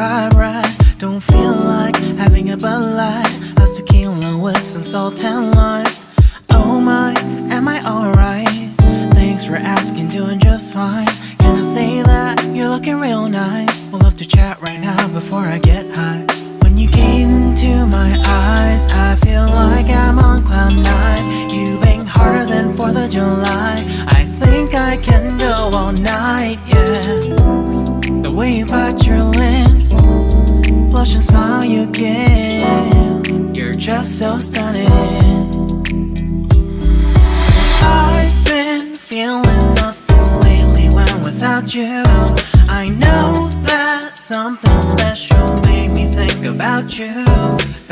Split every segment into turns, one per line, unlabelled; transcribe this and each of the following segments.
vibe right. Don't feel like having a Bud Light. How's tequila with some salt and lime? Oh my, am I alright? Thanks for asking, doing just fine. Can I say that you're looking real nice? We'll love to chat right now before I get high. When you gaze into my eyes, I feel like I'm on cloud nine. You bang harder than 4th of July. I think I can go all night, yeah. The way you bite your lips, blush and smile you give. You're just so stunning. I've been feeling nothing lately when without you. I know that something special made me think about you. About you,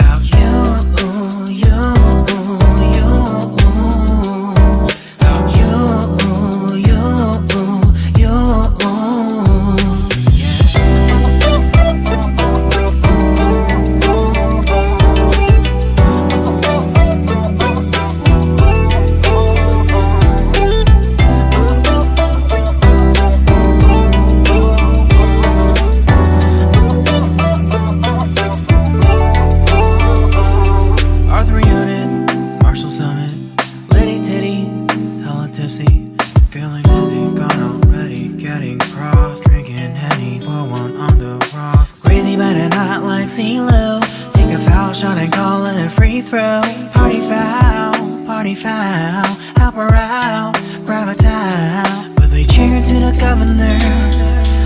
shot and call it a free throw. Party foul, party foul, help her out, grab a towel. But they cheered to the governor,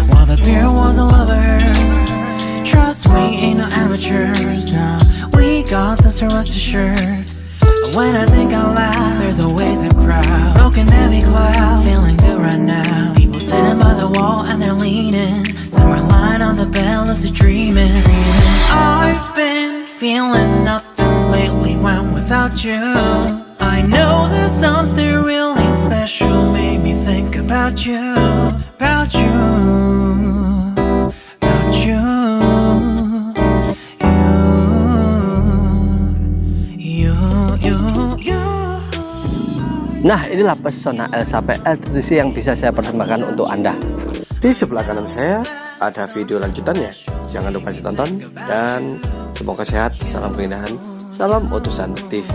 while the beer was a lover. Trust we ain't no amateurs now. We got this, rest assured. When I think out loud, there's always a crowd. Smoking heavy cloud, feeling good right now. People sitting by the wall and they're leaning. Some are lying on the bed, lucid dreaming. Without you. I know there's something really special made me think about you, about you, about you. You, you, you, you.
Nah, inilah pesona Elsa PL yang bisa saya persembahkan untuk Anda.
Di sebelah kanan saya ada video lanjutannya. Jangan lupa ditonton dan semoga sehat. Salam keindahan. Salam utusan TV.